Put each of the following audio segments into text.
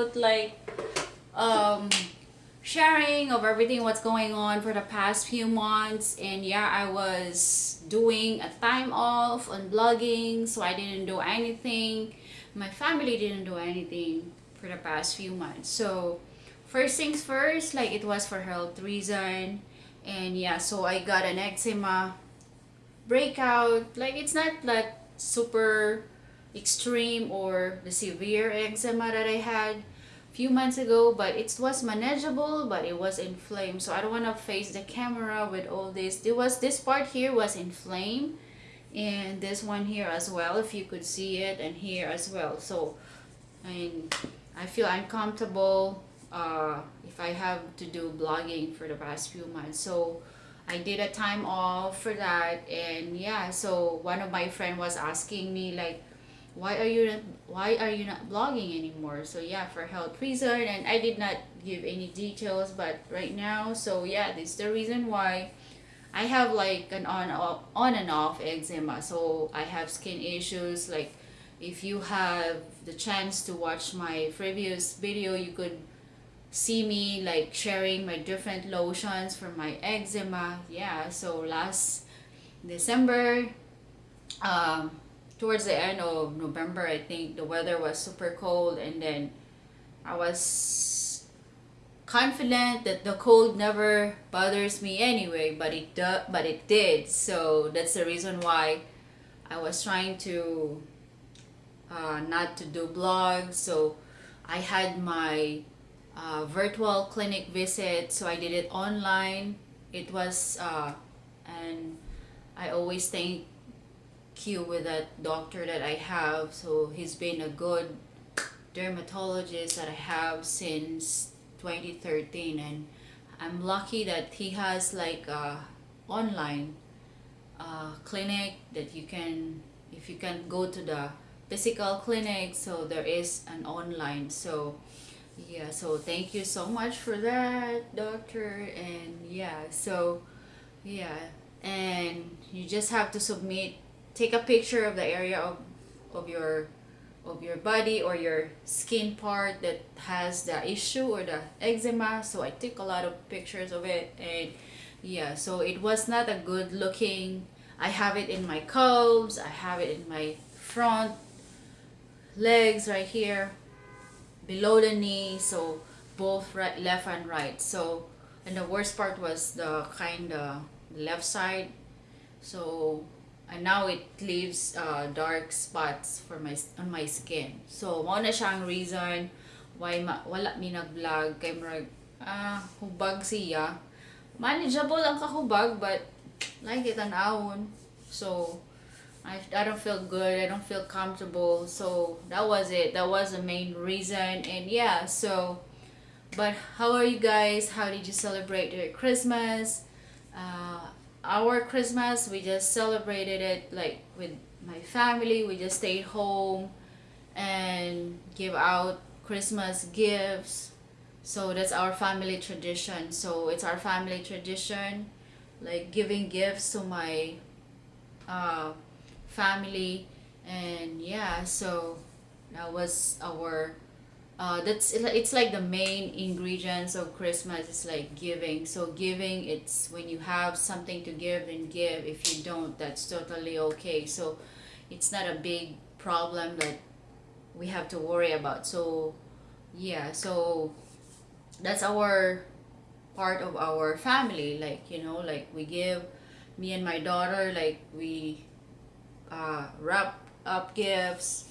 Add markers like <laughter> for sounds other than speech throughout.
about like um sharing of everything what's going on for the past few months. And yeah I was doing a time off on blogging so I didn't do anything. My family didn't do anything for the past few months. So first things first like it was for health reason. And yeah so I got an eczema breakout. Like it's not like super extreme or the severe eczema that I had few months ago but it was manageable but it was inflamed so I don't want to face the camera with all this. It was this part here was inflamed and this one here as well if you could see it and here as well. So I mean I feel uncomfortable uh, if I have to do blogging for the past few months. So I did a time off for that and yeah so one of my friend was asking me like why are you not why are you not blogging anymore? So yeah for health reason and I did not give any details but right now so yeah this is the reason why I have like an on off, on and off eczema. So I have skin issues like if you have the chance to watch my previous video you could see me like sharing my different lotions for my eczema. Yeah so last December um, towards the end of November I think the weather was super cold and then I was confident that the cold never bothers me anyway but it but it did. So that's the reason why I was trying to uh, not to do blogs. So I had my uh, virtual clinic visit so I did it online. It was uh, and I always thank you with that doctor that I have so he's been a good dermatologist that I have since 2013 and I'm lucky that he has like a online uh, clinic that you can if you can go to the physical clinic so there is an online so yeah so thank you so much for that doctor and yeah so yeah and you just have to submit take a picture of the area of, of your of your body or your skin part that has the issue or the eczema. So I took a lot of pictures of it and yeah so it was not a good looking. I have it in my calves. I have it in my front legs right here below the knee so both right left and right. So and the worst part was the kind uh, of left side. So and now it leaves uh, dark spots for my on my skin. So mo na siyang reason why ma, wala mi nag-vlog. Kay murag ah hubag siya. Manageable ang kahubag but like it an awon so I, I don't feel good. I don't feel comfortable. So that was it. That was the main reason. And yeah so but how are you guys? How did you celebrate your christmas? Uh, our christmas we just celebrated it like with my family. We just stayed home and give out christmas gifts. So that's our family tradition. So it's our family tradition like giving gifts to my uh, family. And yeah so that was our uh, that's it's like the main ingredients of Christmas is like giving. So giving it's when you have something to give and give. If you don't that's totally okay. So it's not a big problem that we have to worry about. So yeah so that's our part of our family. Like you know like we give me and my daughter like we uh, wrap up gifts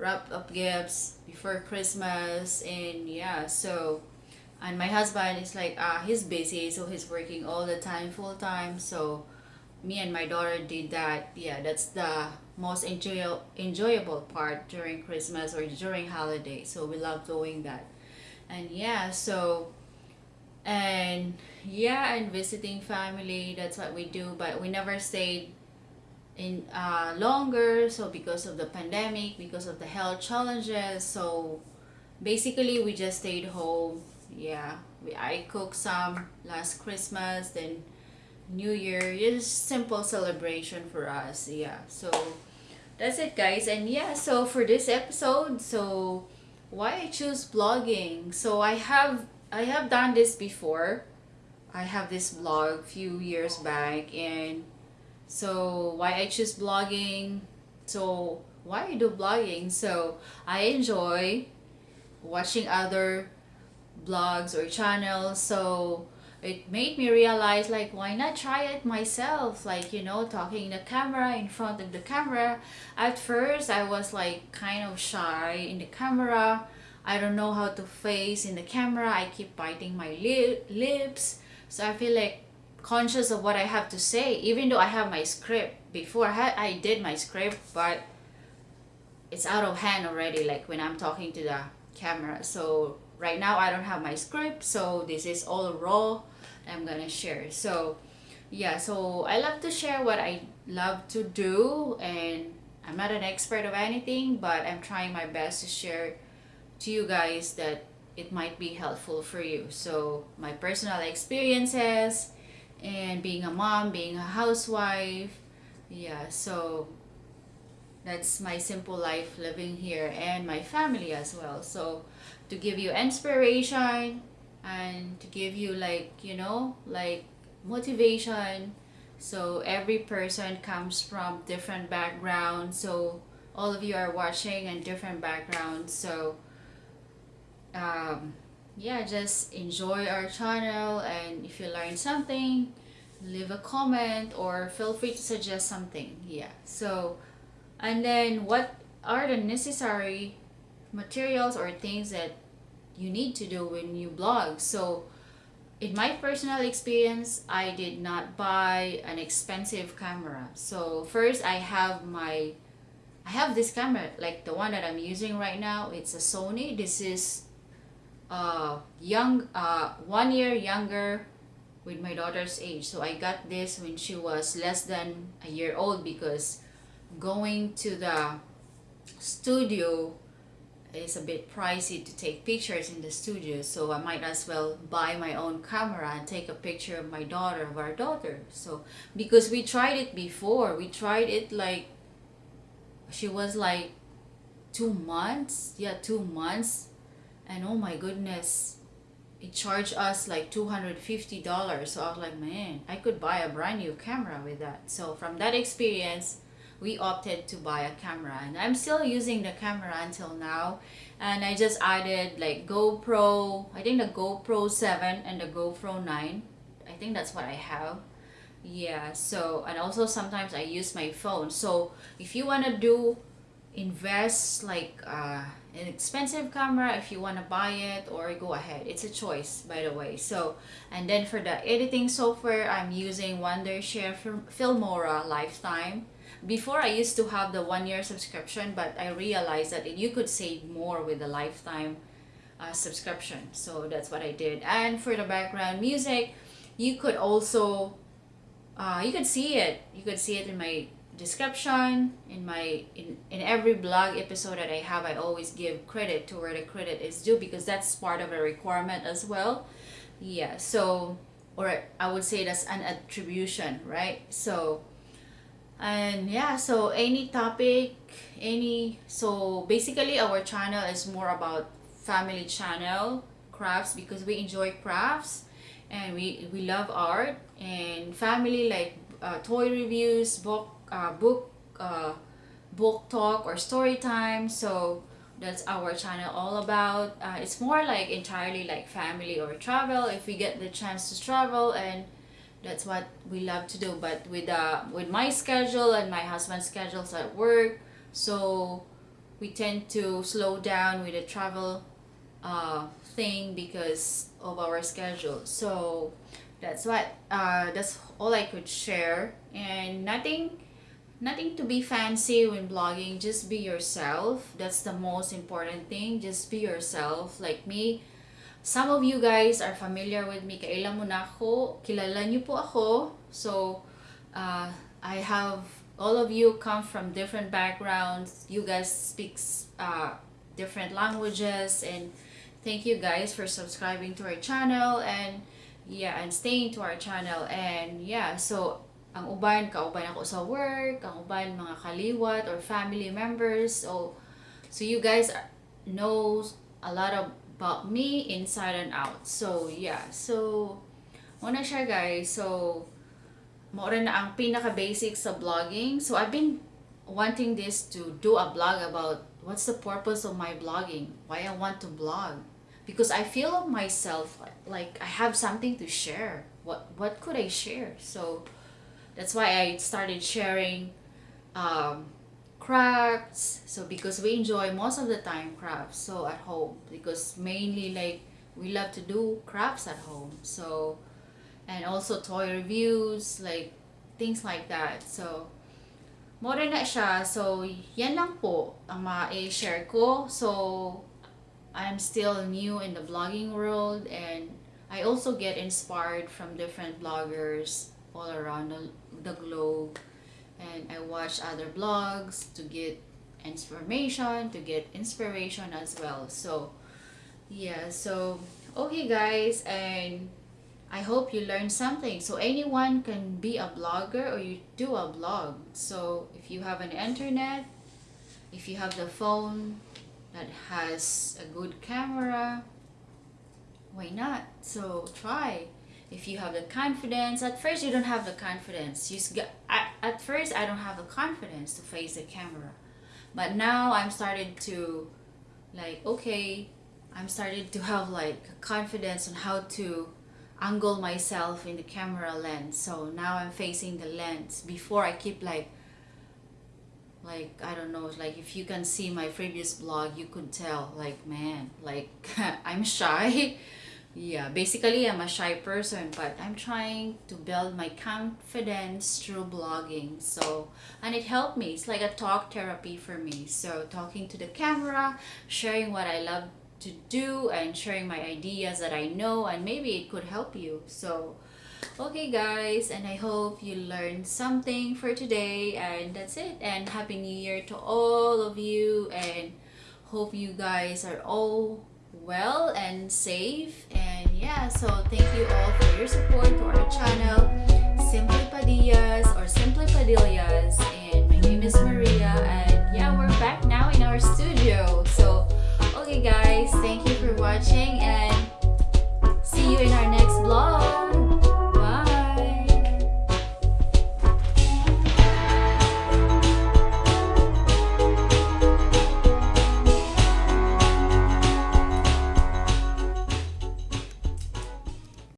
wrap up gifts before Christmas and yeah so and my husband is like uh, he's busy so he's working all the time full time so me and my daughter did that. Yeah that's the most enjoy enjoyable part during Christmas or during holiday so we love doing that. And yeah so and yeah and visiting family that's what we do but we never stayed in uh, longer so because of the pandemic because of the health challenges so basically we just stayed home yeah we I cooked some last Christmas then New Year just simple celebration for us yeah so that's it guys and yeah so for this episode so why I choose blogging. So I have I have done this before. I have this blog few years back and so why I choose blogging. So why I do blogging? So I enjoy watching other blogs or channels. So it made me realize like why not try it myself like you know talking in the camera in front of the camera at first i was like kind of shy in the camera i don't know how to face in the camera i keep biting my lip lips so i feel like conscious of what i have to say even though i have my script. Before i i did my script but it's out of hand already like when i'm talking to the camera. So right now i don't have my script so this is all raw I'm gonna share. So yeah so I love to share what I love to do and I'm not an expert of anything but I'm trying my best to share to you guys that it might be helpful for you. So my personal experiences and being a mom being a housewife. Yeah so that's my simple life living here and my family as well. So to give you inspiration and to give you like you know like motivation. So every person comes from different backgrounds. So all of you are watching and different backgrounds. So um, yeah just enjoy our channel and if you learn something leave a comment or feel free to suggest something. Yeah so and then what are the necessary materials or things that you need to do when you blog? So in my personal experience i did not buy an expensive camera. So first i have my i have this camera like the one that i'm using right now. It's a sony. This is uh young uh one year younger with my daughter's age. So i got this when she was less than a year old because going to the studio it's a bit pricey to take pictures in the studio. So I might as well buy my own camera and take a picture of my daughter of our daughter. So because we tried it before we tried it like she was like two months yeah two months and oh my goodness it charged us like $250 so I was like man I could buy a brand new camera with that. So from that experience we opted to buy a camera. And I'm still using the camera until now. And I just added like GoPro I think the GoPro 7 and the GoPro 9 I think that's what I have. Yeah so and also sometimes I use my phone. So if you want to do invest like uh, an expensive camera if you want to buy it or go ahead. It's a choice by the way. So and then for the editing software I'm using Wondershare Filmora Lifetime. Before I used to have the one year subscription but I realized that you could save more with the lifetime uh, subscription. So that's what I did. And for the background music you could also uh, you could see it. You could see it in my description. In my in, in every blog episode that I have I always give credit to where the credit is due because that's part of a requirement as well. Yeah so or I would say that's an attribution right? So and yeah so any topic any so basically our channel is more about family channel crafts because we enjoy crafts and we we love art and family like uh, toy reviews book uh, book uh, book talk or story time. So that's our channel all about. Uh, it's more like entirely like family or travel if we get the chance to travel and that's what we love to do. But with uh with my schedule and my husband's schedules at work so we tend to slow down with the travel uh thing because of our schedule. So that's what uh that's all i could share. And nothing nothing to be fancy when blogging just be yourself that's the most important thing just be yourself like me some of you guys are familiar with me. Kailan mo na ako. Kilala niyo po ako. So, uh, I have all of you come from different backgrounds. You guys speak uh, different languages and thank you guys for subscribing to our channel and yeah, and staying to our channel. And yeah, so ang uban, kauban ako sa work, ang uban mga kaliwat or family members. So, so you guys knows a lot about me inside and out. So, yeah. So, muna siya guys. So, more na ang pinaka-basic sa blogging. So, I've been wanting this to do a blog about what's the purpose of my blogging. Why I want to blog. Because I feel myself like I have something to share. What, what could I share? So, that's why I started sharing um, crafts. So because we enjoy most of the time crafts so at home. Because mainly like we love to do crafts at home. So and also toy reviews like things like that. So more na siya so yan lang po ang ma-share ko. So I'm still new in the blogging world and I also get inspired from different bloggers all around the, the globe. And I watch other blogs to get information to get inspiration as well. So yeah so okay guys and I hope you learned something. So anyone can be a blogger or you do a blog. So if you have an internet if you have the phone that has a good camera why not? So try if you have the confidence at first you don't have the confidence. You at, at first i don't have the confidence to face the camera. But now i'm started to like okay i'm started to have like confidence on how to angle myself in the camera lens. So now i'm facing the lens. Before i keep like like i don't know like if you can see my previous blog you could tell like man like <laughs> i'm shy yeah basically i'm a shy person but i'm trying to build my confidence through blogging so and it helped me. It's like a talk therapy for me. So talking to the camera sharing what i love to do and sharing my ideas that i know and maybe it could help you. So okay guys and i hope you learned something for today and that's it. And happy new year to all of you and hope you guys are all well and safe. And yeah so thank you all for your support to our channel simply padillas or simply padillas. And my name is maria and yeah we're back now in our studio. So okay guys thank you for watching and